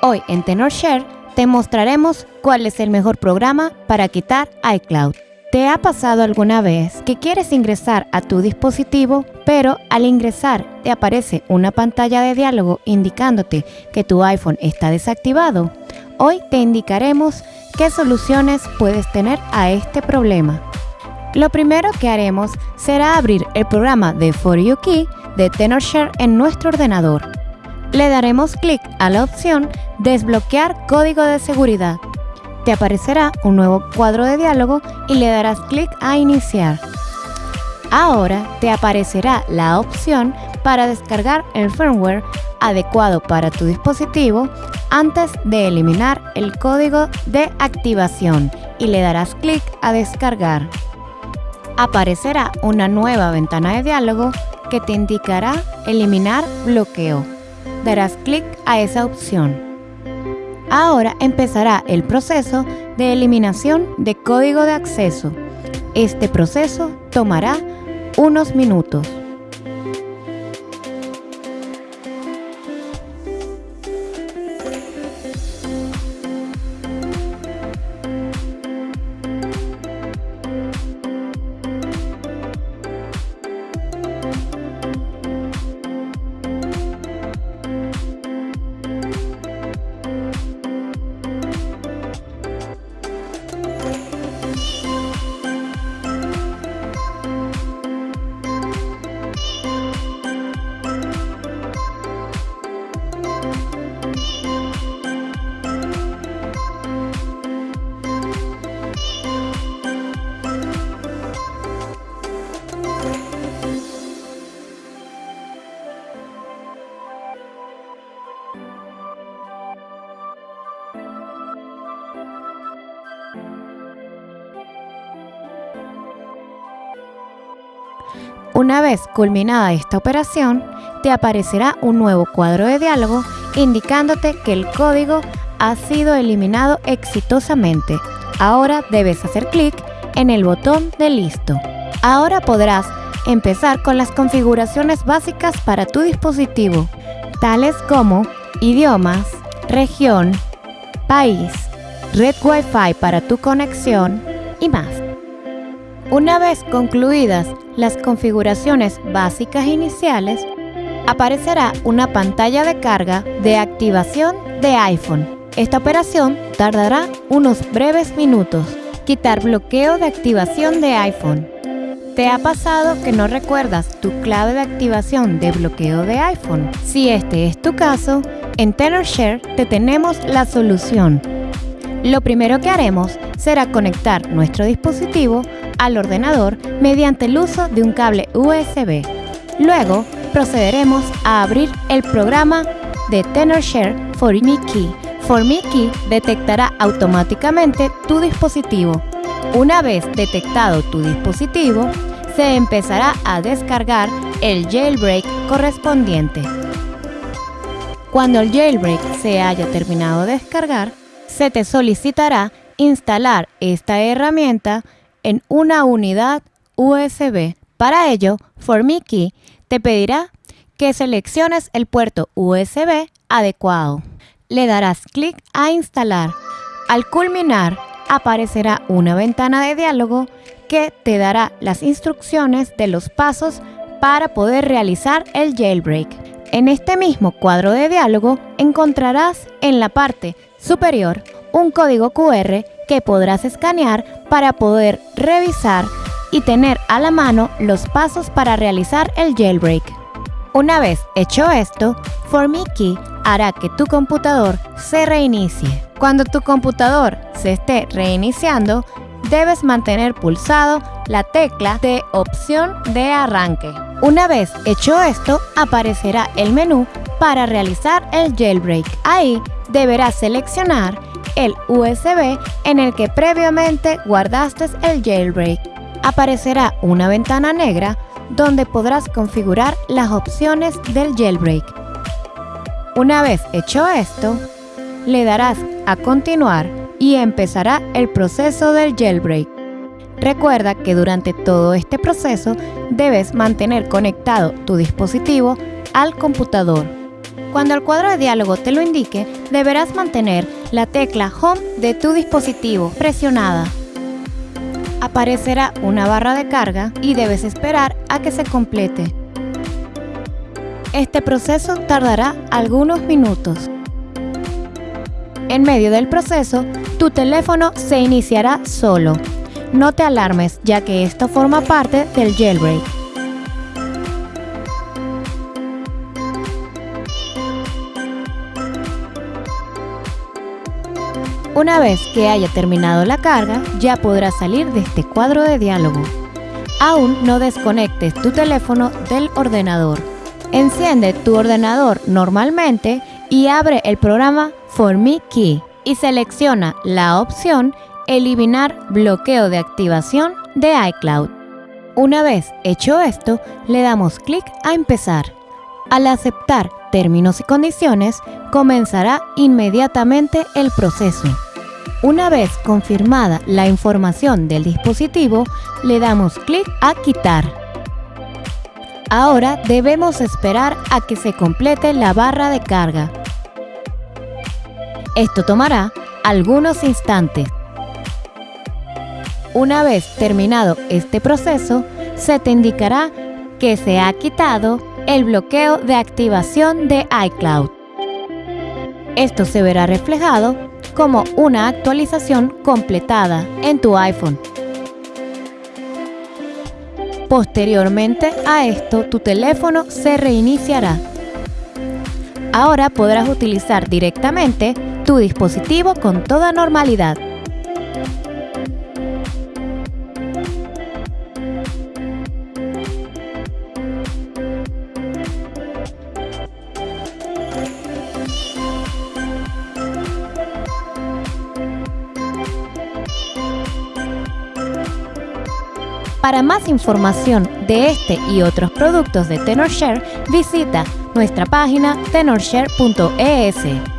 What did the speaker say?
Hoy en TenorShare te mostraremos cuál es el mejor programa para quitar iCloud. ¿Te ha pasado alguna vez que quieres ingresar a tu dispositivo, pero al ingresar te aparece una pantalla de diálogo indicándote que tu iPhone está desactivado? Hoy te indicaremos qué soluciones puedes tener a este problema. Lo primero que haremos será abrir el programa de For You Key de TenorShare en nuestro ordenador. Le daremos clic a la opción Desbloquear código de seguridad te aparecerá un nuevo cuadro de diálogo y le darás clic a iniciar. Ahora te aparecerá la opción para descargar el firmware adecuado para tu dispositivo antes de eliminar el código de activación y le darás clic a descargar. Aparecerá una nueva ventana de diálogo que te indicará eliminar bloqueo. Darás clic a esa opción. Ahora empezará el proceso de eliminación de código de acceso. Este proceso tomará unos minutos. Una vez culminada esta operación, te aparecerá un nuevo cuadro de diálogo indicándote que el código ha sido eliminado exitosamente. Ahora debes hacer clic en el botón de listo. Ahora podrás empezar con las configuraciones básicas para tu dispositivo, tales como idiomas, región, país, red Wi-Fi para tu conexión y más. Una vez concluidas las configuraciones básicas iniciales, aparecerá una pantalla de carga de activación de iPhone. Esta operación tardará unos breves minutos. Quitar bloqueo de activación de iPhone. ¿Te ha pasado que no recuerdas tu clave de activación de bloqueo de iPhone? Si este es tu caso, en TenorShare te tenemos la solución. Lo primero que haremos será conectar nuestro dispositivo al ordenador mediante el uso de un cable USB. Luego procederemos a abrir el programa de TenorShare For Me Key. For Me Key detectará automáticamente tu dispositivo. Una vez detectado tu dispositivo, se empezará a descargar el jailbreak correspondiente. Cuando el jailbreak se haya terminado de descargar, se te solicitará instalar esta herramienta en una unidad USB. Para ello, ForMiKey te pedirá que selecciones el puerto USB adecuado. Le darás clic a instalar. Al culminar, aparecerá una ventana de diálogo que te dará las instrucciones de los pasos para poder realizar el jailbreak. En este mismo cuadro de diálogo encontrarás en la parte superior un código QR que podrás escanear para poder revisar y tener a la mano los pasos para realizar el jailbreak. Una vez hecho esto, ForMiKey hará que tu computador se reinicie. Cuando tu computador se esté reiniciando, debes mantener pulsado la tecla de opción de arranque. Una vez hecho esto, aparecerá el menú para realizar el jailbreak. Ahí deberás seleccionar el USB en el que previamente guardaste el jailbreak. Aparecerá una ventana negra donde podrás configurar las opciones del jailbreak. Una vez hecho esto, le darás a continuar y empezará el proceso del jailbreak. Recuerda que durante todo este proceso debes mantener conectado tu dispositivo al computador. Cuando el cuadro de diálogo te lo indique, deberás mantener la tecla Home de tu dispositivo presionada. Aparecerá una barra de carga y debes esperar a que se complete. Este proceso tardará algunos minutos. En medio del proceso, tu teléfono se iniciará solo. No te alarmes ya que esto forma parte del jailbreak. Una vez que haya terminado la carga, ya podrás salir de este cuadro de diálogo. Aún no desconectes tu teléfono del ordenador. Enciende tu ordenador normalmente y abre el programa For Me Key y selecciona la opción Eliminar bloqueo de activación de iCloud. Una vez hecho esto, le damos clic a empezar. Al aceptar términos y condiciones, comenzará inmediatamente el proceso. Una vez confirmada la información del dispositivo, le damos clic a quitar. Ahora debemos esperar a que se complete la barra de carga. Esto tomará algunos instantes. Una vez terminado este proceso, se te indicará que se ha quitado el bloqueo de activación de iCloud. Esto se verá reflejado como una actualización completada en tu iPhone. Posteriormente a esto, tu teléfono se reiniciará. Ahora podrás utilizar directamente tu dispositivo con toda normalidad. Para más información de este y otros productos de TenorShare, visita nuestra página tenorshare.es.